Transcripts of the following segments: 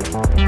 Bye.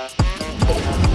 Oh.